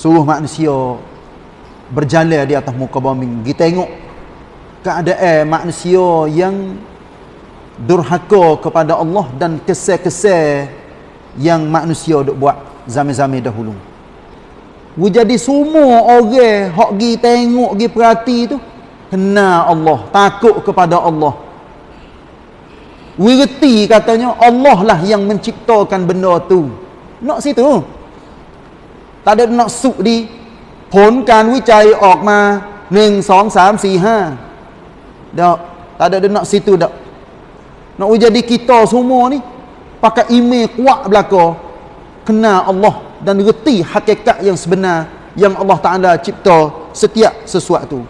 suruh manusia berjalan di atas muka bumi kita tengok keadaan manusia yang durhaka kepada Allah dan kesal-kesal yang manusia duk buat zaman-zaman dahulu. Jadi semua orang hok gi tengok gi perhati tu kenal Allah, takut kepada Allah. Wirti katanya Allah lah yang menciptakan benda tu. Nak situ. Tak ada nak suk di ผลการวิจัยออกมา1 2 3 4 5 dak tak ada nak situ dak nak jadi kita semua ni pakai email kuat belaka kenal Allah dan reti hakikat yang sebenar yang Allah Taala cipta setiap sesuatu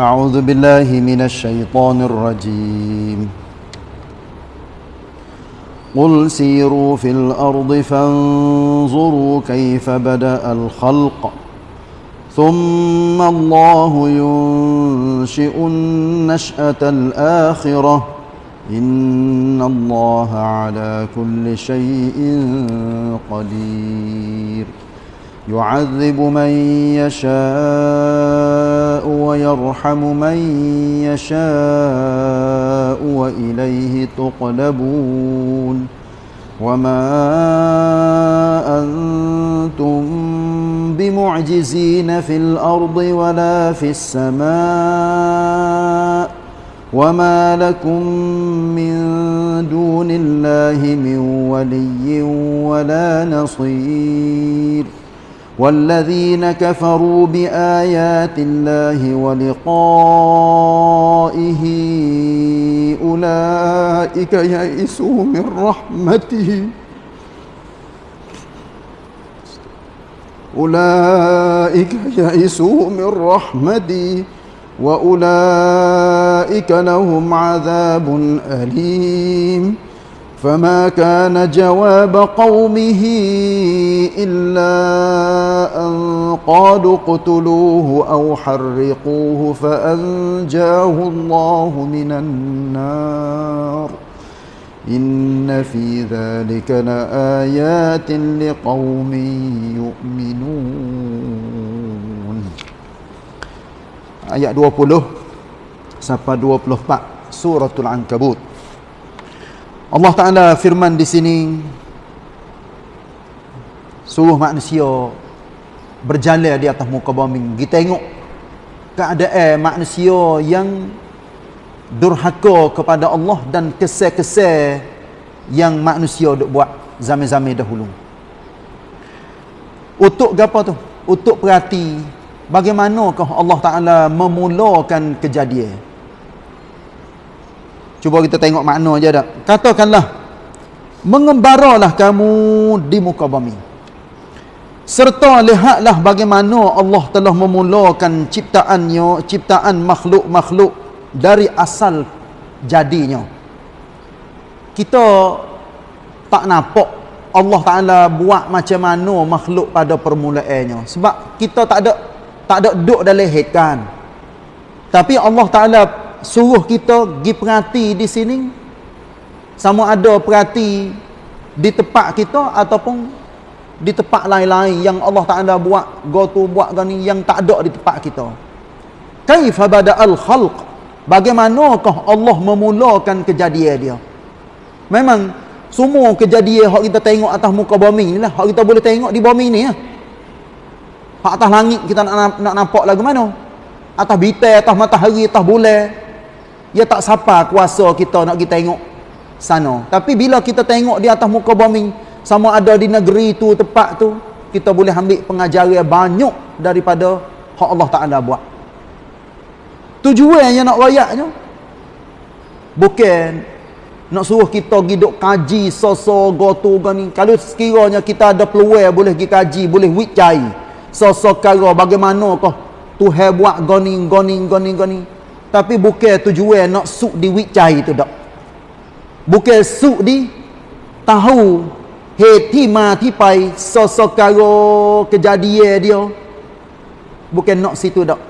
أعوذ بالله من الشيطان الرجيم. قل سيروا في الأرض فانظروا كيف بدأ الخلق. ثم الله ينشئ النشأة الآخرة. إن الله على كل شيء قدير. يعذب من يشاء ويرحم من يشاء وإليه تقلبون وما أنتم بمعجزين في الأرض ولا في السماء وما لكم من دون الله من ولي ولا نصير والذين كفروا بآيات الله ولقائه أولئك يئسوا من رحمته. أولئك يئسوا من رحمتي وأولئك لهم عذاب أليم. فما كان جواب قومه إلا أن قالوا اقتلوه أو حرقوه فأنجاه الله من النار إن في ذلك لآيات لقوم يؤمنون آيات 20 sampai 24 suratul ankabut Allah Ta'ala firman di sini suruh manusia berjalan di atas muka bumi. Kita tengok keadaan manusia yang durhaka kepada Allah dan kesal-kesal yang manusia duk buat zaman-zaman dahulu. Untuk apa tu? untuk perhati bagaimanakah Allah Ta'ala memulakan kejadian Cuba kita tengok makna je dak. Katakanlah mengembaralah kamu di muka bumi. Serta lihatlah bagaimana Allah telah memulakan ciptaannya, ciptaan makhluk-makhluk dari asal jadinya. Kita tak nampak Allah Taala buat macam mana makhluk pada permulaannya sebab kita tak ada tak ada duduk dalam head Tapi Allah Taala suruh kita pergi perhati di sini? Sama ada perhati di tempat kita ataupun di tempat lain-lain yang Allah Taala buat go tu buat gani yang tak ada di tempat kita? Kaifa bada'al khalq? Bagaimanakah Allah memulakan kejadian dia? Memang semua kejadian hak kita tengok atas muka bumi ni lah. Hak kita boleh tengok di bumi ni ya hak atas langit kita nak, nak nampak lagu mana? Atas bintang atas matahari atas bulan Ya tak sapa kuasa kita nak kita tengok sana. Tapi bila kita tengok di atas muka bumi, sama ada di negeri tu, tempat tu, kita boleh ambil pengajaran banyak daripada hak Allah Ta'ala buat. Tujuan yang nak rayaknya, bukan nak suruh kita pergi duk kaji sosok gotu gani. Kalau sekiranya kita ada peluang boleh pergi kaji, boleh wicai sosok kara bagaimanakah Tuhan buat gani, gani, gani, gani tapi bukan tujuan nak suk di wicai tu dak. Bukan suk di tahu heti mati pai sosok karo kejadian dia. Bukan nak situ dak.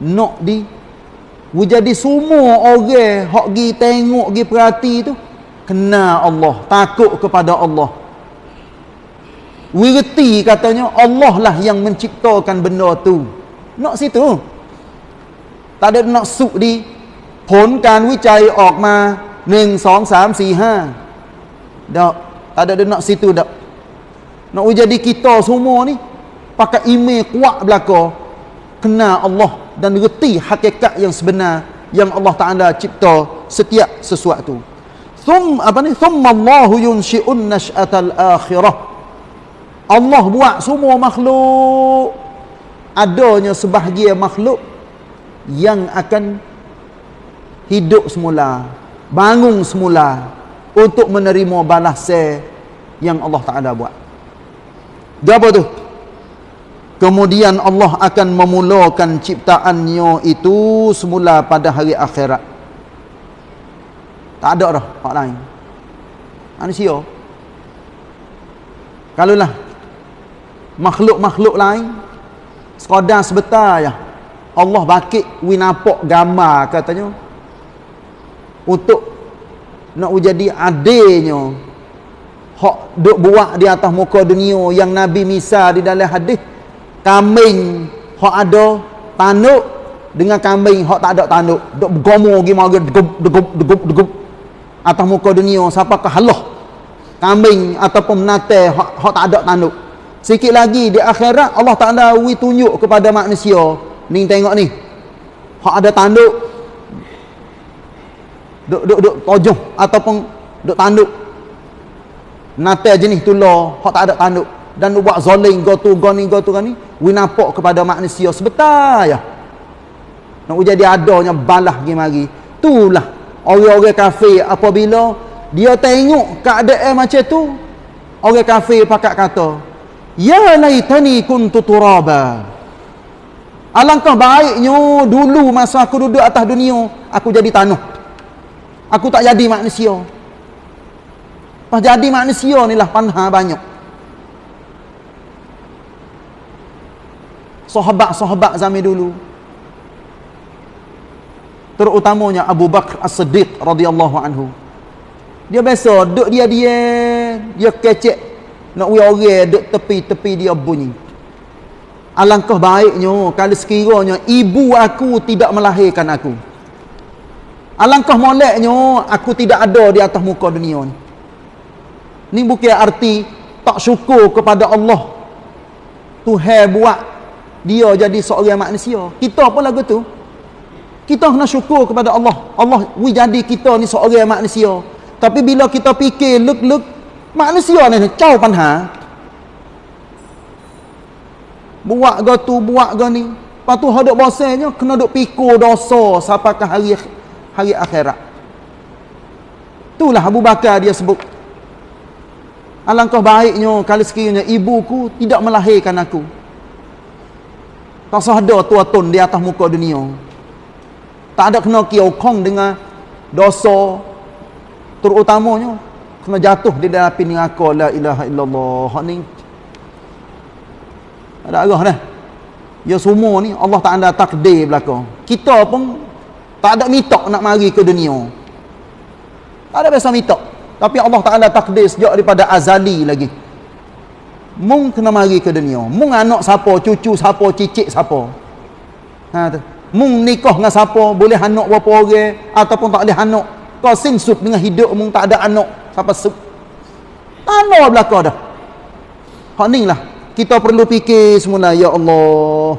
Nak di jadi semua orang hok gi tengok gi perhati tu kena Allah takut kepada Allah. Wirti katanya Allah lah yang menciptakan benda tu. Nak situ tak ada nak suk di ผลการวิจัยออกมาหนึ่งสองสามสี่ห้า dak tak ada nak situ dak nak jadi kita semua ni pakai email kuat belaka kena Allah dan reti hakikat yang sebenar yang Allah Taala cipta setiap sesuatu thum apa ni thumma Allah yunshi'un nash'atal akhirah Allah buat semua makhluk adanya sebahagian makhluk yang akan hidup semula bangun semula untuk menerima balas yang Allah Taala buat. Apa tu? Kemudian Allah akan memulakan ciptaannya itu semula pada hari akhirat. Tak ada dah hak lain. Manusia. Kalaulah makhluk-makhluk lain sekadar sebentar ya Allah bakit we nampak gambar katanya. Untuk nak jadi adilnya. Hak duk buat di atas muka dunia yang Nabi misal di dalam hadis kambing hak ada tanduk. Dengan kambing hak tak ada tanduk duk bergomo gi mari degup degup degup degup. Atas muka dunia siapa ke halah? Kambing ataupun menate hak, hak tak ada tanduk. Sikit lagi di akhirat Allah Taala wi tunjuk kepada manusia ni tengok ni. Hak ada tanduk. Duk duk duk tojong ataupun duk tanduk. Nate jenis tular hak tak ada tanduk. Dan buat zalim go tu go ni go tu ni we nampak kepada manusia sebentar ya nak jadi adanya balah gi mari. Itulah orang-orang kafir. Apabila dia tengok keadaan macam tu orang kafir pakat kata Ya laitani kuntu turaba. Alangkah baiknya dulu masa aku duduk atas dunia, aku jadi tanah. Aku tak jadi manusia. Pas jadi manusia ni lah panha banyak. Sahabat-sahabat zaman dulu. Terutamanya Abu Bakar As-Siddiq radhiyallahu anhu. Dia biasa duduk dia dia dia kecek nak we orang duk tepi-tepi dia bunyi alangkah baiknya kalau sekiranya ibu aku tidak melahirkan aku. Alangkah moleknya aku tidak ada di atas muka dunia ni. Ni bukan arti tak syukur kepada Allah. Tuhan buat dia jadi seorang manusia. Kita pun lagu tu? Kita kena syukur kepada Allah. Allah jadi kita ni seorang manusia. Tapi bila kita fikir luk-luk manusia ni cau panha buat go tu buat go ni. Lepas tu hadap bosanya kena duk pikul dosa sampai ke hari hari akhirat. Itulah Abu Bakar dia sebut. Alangkah baiknya kalau sekiranya ibuku tidak melahirkan aku. Tak sahada tuatun di atas muka dunia. Tak ada kena kiokong dengan dosa terutamanya kena jatuh di dalam api neraka la ilaha illallah. Hak ada arah dah. Ya semua ni Allah Taala takdir belaka kita pun tak ada mitok nak mari ke dunia. Tak ada biasa mitok. Tapi Allah Taala takdir sejak daripada azali lagi. Mung kena mari ke dunia. Mung anak siapa cucu siapa cicit siapa. Ha tu. Mung nikah dengan siapa boleh anak berapa orang ataupun tak boleh anak. Kau sinsut dengan hidup mung tak ada anak. Sampai se tanah belaka dah. Hak ni lah kita perlu fikir semula ya Allah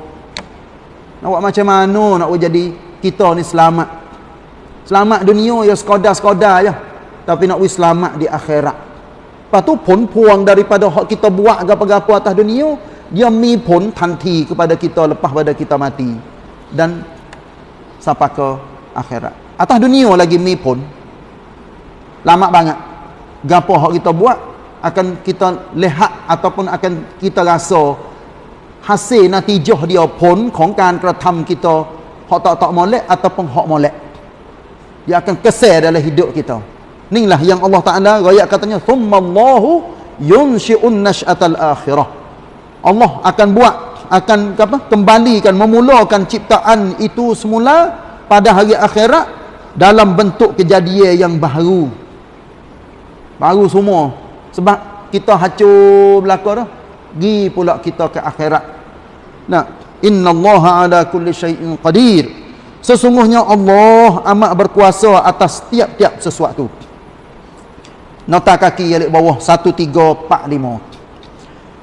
nak buat macam mana nak jadi kita ni selamat? Selamat dunia ya sekadar-sekadar je tapi nak selamat di akhirat. Lepas tu pun puang daripada hak kita buat apa-apa atas dunia dia mi pun tanti kepada kita lepas pada kita mati. Dan sampai ke akhirat. Atas dunia lagi mi pun. Lama banget. Gapo hak kita buat akan kita lihat ataupun akan kita rasa hasil natijah dia pun ของการกระทำ kita hak tak tak molek ataupun hak molek dia akan keser dalam hidup kita inilah yang Allah Taala royak katanya thummallahu yunshi'un nash'atal akhirah Allah akan buat akan apa kembalikan memulakan ciptaan itu semula pada hari akhirat dalam bentuk kejadian yang baru baru semua sebab kita hancur belaka dah gi pula kita ke akhirat. Nah innallaha ala kulli syai'in qadir. Sesungguhnya Allah amat berkuasa atas tiap-tiap sesuatu. Nota kaki yang bawah 1345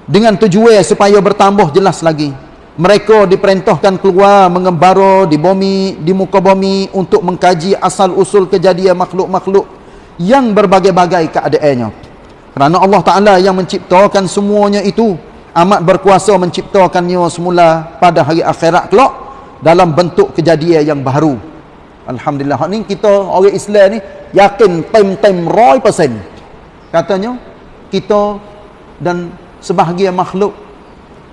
dengan tujuan supaya bertambah jelas lagi. Mereka diperintahkan keluar mengembara di bumi di muka bumi untuk mengkaji asal usul kejadian makhluk-makhluk yang berbagai-bagai keadaannya kerana Allah Ta'ala yang menciptakan semuanya itu. Amat berkuasa menciptakannya semula pada hari akhirat kelak dalam bentuk kejadian yang baru. Alhamdulillah. Ni kita orang Islam ni yakin time-time 100% katanya kita dan sebahagian makhluk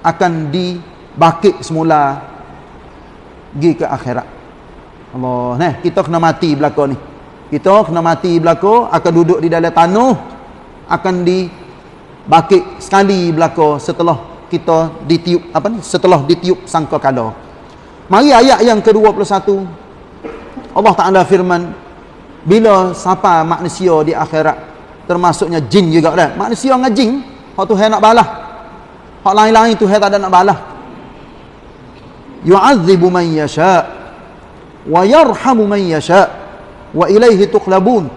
akan dibakit semula pergi ke akhirat. Allah nah kita kena mati belaka ni. Kita kena mati belaka akan duduk di dalam tanah akan dibakit sekali belaka setelah kita ditiup apa ni setelah ditiup sangka kala mari ayat yang ke-21 Allah Taala firman bila siapa manusia di akhirat termasuknya jin juga dah manusia dengan jin Hak Tuhan nak balas. Hak lain-lain Tuhan tak ada nak balas. Yu'adzibu man yasha' wa yarhamu man yasha' wa ilaihi tuqlabun.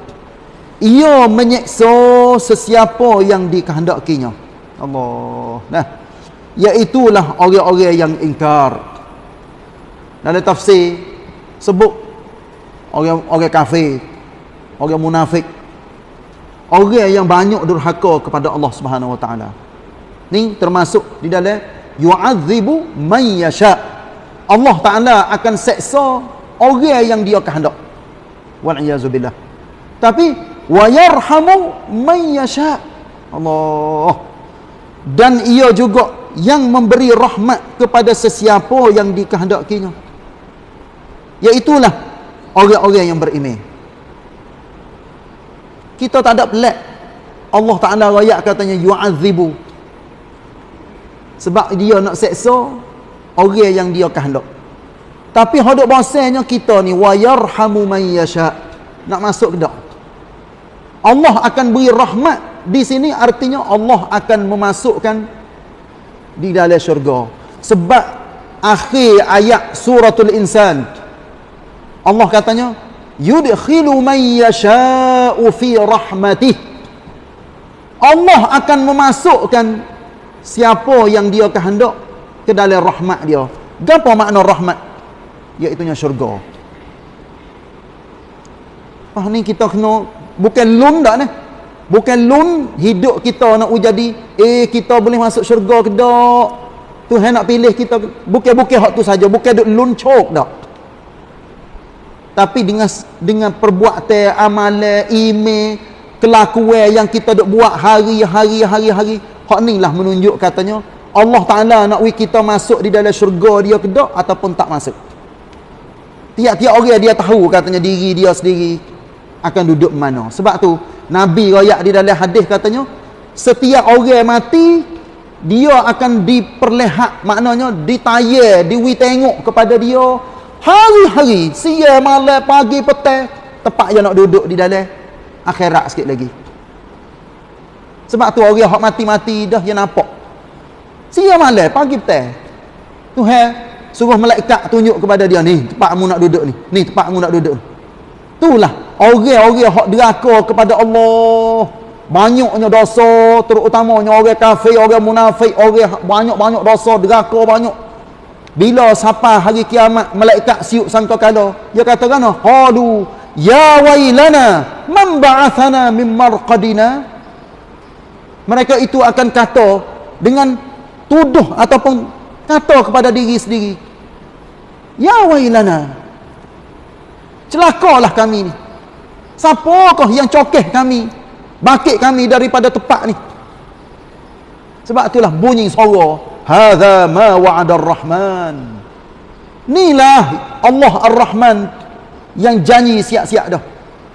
Ia menyeksa sesiapa yang dikehendakinya. Allah. Nah. Iaitulah orang-orang yang ingkar. Dalam tafsir sebut orang orang kafir, orang munafik orang yang banyak durhaka kepada Allah Subhanahu wa taala. Ni termasuk di dalam yu'adzibu man yasha. Allah Taala akan seksa orang yang dia kehendak. Wal iazubillah. Tapi wa yarhamu man yasha. Allah. Dan ia juga yang memberi rahmat kepada sesiapa yang dikehendakinya. Iaitulah orang-orang yang beriman kita tak ada pelik Allah Ta'ala rakyat katanya yu'azibu sebab dia nak seksa orang yang dia kehendak tapi hadap bahasanya kita ni wa yarhamu man yasha nak masuk ke tak Allah akan beri rahmat. Di sini artinya Allah akan memasukkan di dalam syurga. Sebab akhir ayat suratul insan Allah katanya yudkhilu man yasha'u fi rahmatih Allah akan memasukkan siapa yang dia kehendak ke dalam rahmat dia. Apa makna rahmat? Iaitu syurga. Ah ni kita kena bukan lun dak ni? Bukan lun hidup kita nak jadi eh kita boleh masuk syurga ke dak Tuhan nak pilih kita bukan-bukan hak tu saja bukan duk lun cok dak tapi dengan dengan perbuatan amalan email kelakuan yang kita dok buat hari-hari hari-hari hak lah menunjuk katanya Allah Taala nak wi kita masuk di dalam syurga dia ke tak ataupun tak masuk. Tiap-tiap orang dia tahu katanya diri dia sendiri akan duduk mana sebab tu nabi royak di dalam hadis katanya setiap orang mati dia akan diperlihat maknanya ditayar diwi tengok kepada dia Hari-hari, siang, malam, pagi, petang, tepat je nak duduk di dalam akhirat sikit lagi. Sebab tu orang hak mati-mati dah dia nampak. Siang malam, pagi petang. Tuhan suruh malaikat tunjuk kepada dia ni, tempat mu nak duduk ni. Ni tempat mu nak duduk. Itulah orang-orang hak deraka kepada Allah. Banyaknya dosa, terutamanya orang kafir, orang munafik, orang banyak-banyak dosa, deraka banyak. Bila sampai hari kiamat malaikat siuk sangka kala dia kata kan qalu ya wailana man ba'athana min marqadina mereka itu akan kata dengan tuduh ataupun kata kepada diri sendiri ya wailana celakalah kami ni. Siapakah yang cokeh kami? Bakit kami daripada tempat ni? Sebab itulah bunyi suara hadza ma wa'ada ar-rahman. Inilah Allah ar-rahman yang janji siap-siap dah.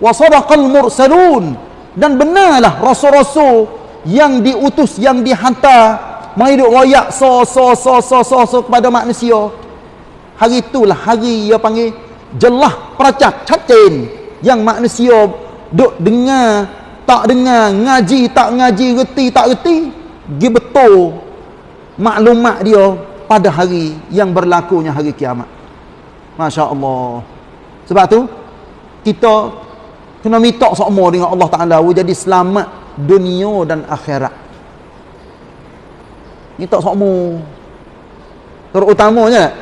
Wa sadaqal mursalun. Dan benarlah rasul-rasul yang diutus yang dihantar mai duk so so so so so so kepada manusia. Hari itulah hari dia panggil jelah peracak cacin yang manusia duk dengar tak dengar ngaji tak ngaji reti tak reti dia betul maklumat dia pada hari yang berlakunya hari kiamat. Masya Allah sebab tu kita kena minta semua dengan Allah Ta'ala. Jadi selamat dunia dan akhirat. Minta semua terutamanya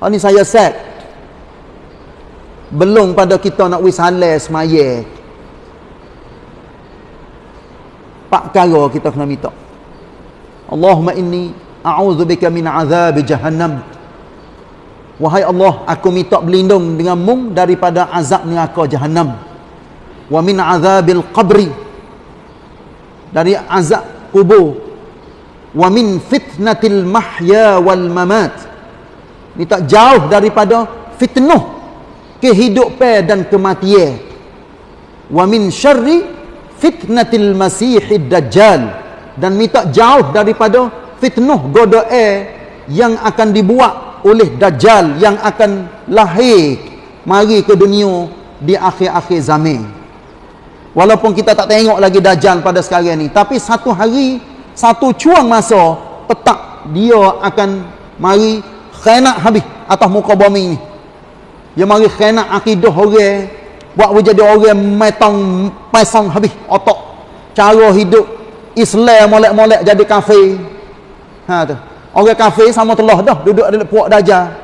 oh, ni saya set belum pada kita nak wisale semaya. Pak kara kita kena minta. Allahumma inni a'udzubika min azab jahannam. Wahai Allah aku minta berlindung denganmu daripada azab neraka jahannam. Wa min azabil qabri dari azab kubur. Wa min fitnatil mahya wal mamat. Minta jauh daripada fitnah kehidupan dan kematian wa min syarri fitnatil masihid dajjal. Dan minta jauh daripada fitnah godoe yang akan dibuat oleh dajjal yang akan lahir mari ke dunia di akhir-akhir zaman. Walaupun kita tak tengok lagi dajjal pada sekarang ni tapi satu hari satu cuang masa petak dia akan mari khianat habis atas muka bumi ni dia mari khianat akidah orang buat jadi orang metong pasang habis otak cara hidup Islam molek-molek jadi kafir. Ha tu. Orang kafir sama telah dah duduk dalam puak dajal.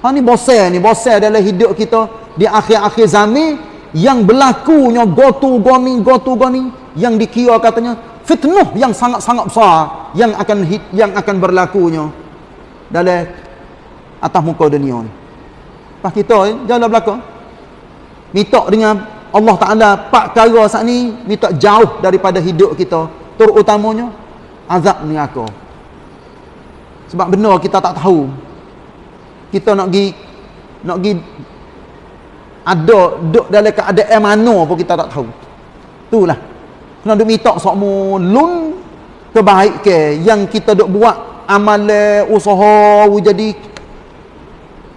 Ha ni bosan ni, bosan dalam hidup kita di akhir-akhir zaman yang berlakunya gotu goni gotu goni yang dikira katanya fitnah yang sangat-sangat besar yang akan yang akan berlakunya dalam atas muka dunia ni. Pas kita eh, jalan belakang. Minta dengan Allah Taala pak kara saat ni minta jauh daripada hidup kita. Terutamanya azab neraka. Sebab benar kita tak tahu. Kita nak pergi nak pergi ada duk dalam keadaan mana pun kita tak tahu. Itulah. Kena duk minta semua lun kebaikan yang kita duk buat amal usaha jadi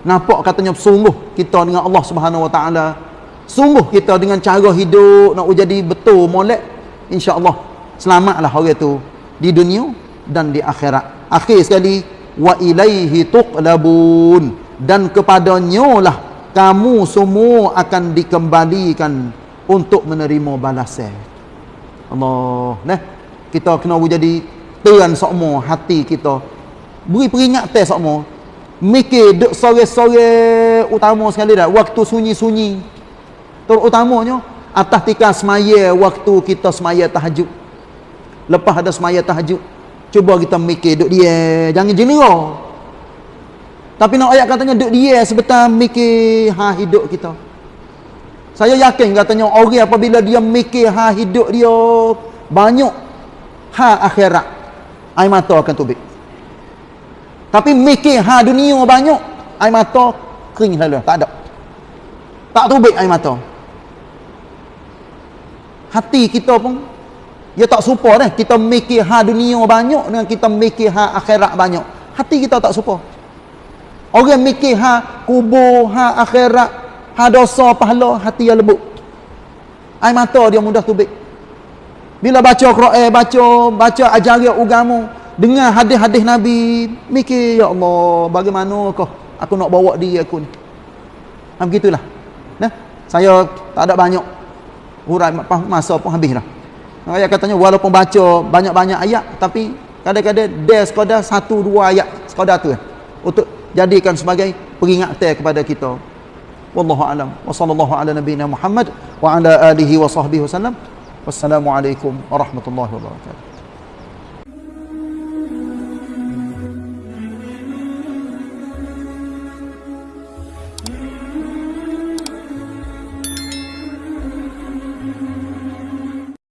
nampak katanya sungguh kita dengan Allah Subhanahu Wa Taala. Sungguh kita dengan cara hidup nak jadi betul molek insya-Allah. Selamatlah orang itu di dunia dan di akhirat. Akhir sekali wa ilaihi tuqlabun. Dan kepadanya lah kamu semua akan dikembalikan untuk menerima balasan. Allah nah kita kena jadi tuan semua hati kita. Beri peringatan semua mikir duk sore-sore utama sekali dah. Waktu sunyi-sunyi. Terutamanya atas tika semaya waktu kita semaya tahajud. Lepas ada semaya tahajud cuba kita mikir duk dia. Jangan jenera tapi nak ayat katanya duk dia sebentar mikir ha hidup kita. Saya yakin katanya orang apabila dia mikir ha hidup dia banyak ha akhirat air mata akan tubik tapi mikir ha dunia banyak air mata kering lalu tak ada tak tubik air mata hati kita pun dia tak serupa dah. Kita mikir ha dunia banyak dengan kita mikir ha akhirat banyak. Hati kita tak serupa. Orang mikir ha kubur, ha akhirat, ha dosa pahala, hati yang lembut. Air mata dia mudah tubik. Bila baca Quran, baca baca ajaran agama, dengar hadis-hadis Nabi, mikir ya Allah, bagaimana kau aku nak bawa diri aku ni. Ha begitulah. Nah, saya tak ada banyak hurai masa pun habis dah. Ayat katanya walaupun baca banyak-banyak ayat tapi kadang-kadang dia sekadar satu dua ayat sekadar tu untuk jadikan sebagai peringatan kepada kita. Wallahu alam. Wa sallallahu ala nabiyyina Muhammad wa ala alihi wa sahbihi wasallam. Wassalamualaikum warahmatullahi wabarakatuh.